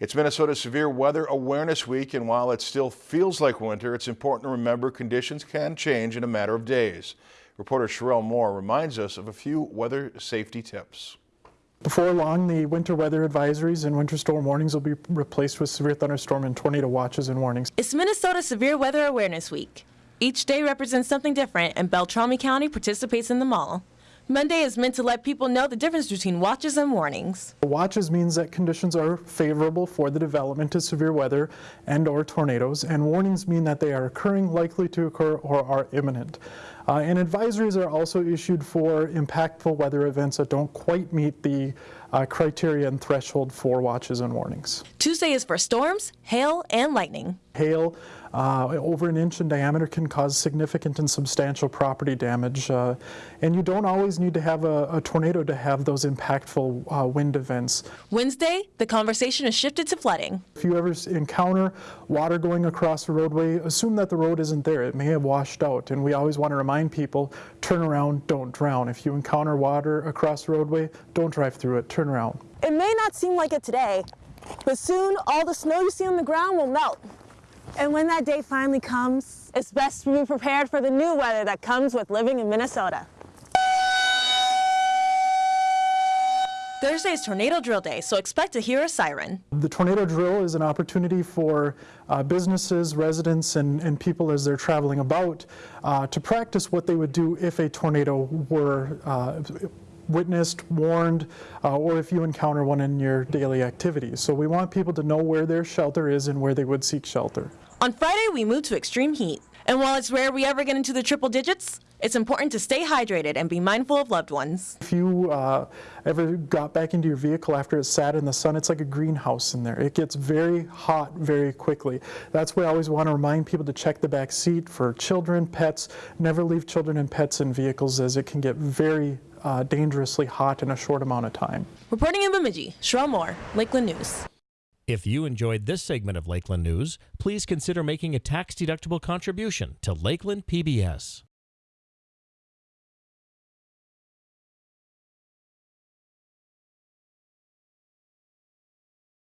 It's Minnesota Severe Weather Awareness Week, and while it still feels like winter, it's important to remember conditions can change in a matter of days. Reporter Sherelle Moore reminds us of a few weather safety tips. Before long, the winter weather advisories and winter storm warnings will be replaced with severe thunderstorm and tornado watches and warnings. It's Minnesota Severe Weather Awareness Week. Each day represents something different, and Beltrami County participates in them all. Monday is meant to let people know the difference between watches and warnings. Watches means that conditions are favorable for the development of severe weather and or tornadoes, and warnings mean that they are occurring, likely to occur, or are imminent. Uh, and advisories are also issued for impactful weather events that don't quite meet the uh, criteria and threshold for watches and warnings. Tuesday is for storms, hail, and lightning. Hail uh, over an inch in diameter can cause significant and substantial property damage. Uh, and you don't always need to have a, a tornado to have those impactful uh, wind events. Wednesday, the conversation is shifted to flooding. If you ever encounter water going across a roadway, assume that the road isn't there. It may have washed out. And we always want to remind people, turn around, don't drown. If you encounter water across the roadway, don't drive through it, turn around. It may not seem like it today, but soon all the snow you see on the ground will melt. And when that day finally comes, it's best to be prepared for the new weather that comes with living in Minnesota. Thursday is Tornado Drill Day, so expect to hear a siren. The tornado drill is an opportunity for uh, businesses, residents, and, and, people as they're traveling about uh, to practice what they would do if a tornado were uh, witnessed, warned, uh, or if you encounter one in your daily activities. So we want people to know where their shelter is and where they would seek shelter. On Friday, we move to extreme heat. And while it's rare we ever get into the triple digits, it's important to stay hydrated and be mindful of loved ones. If you uh, ever got back into your vehicle after it sat in the sun, it's like a greenhouse in there. It gets very hot very quickly. That's why I always want to remind people to check the back seat for children, pets. Never leave children and pets in vehicles as it can get very uh, dangerously hot in a short amount of time. Reporting in Bemidji, Sherelle Moore, Lakeland News. If you enjoyed this segment of Lakeland News, please consider making a tax-deductible contribution to Lakeland PBS.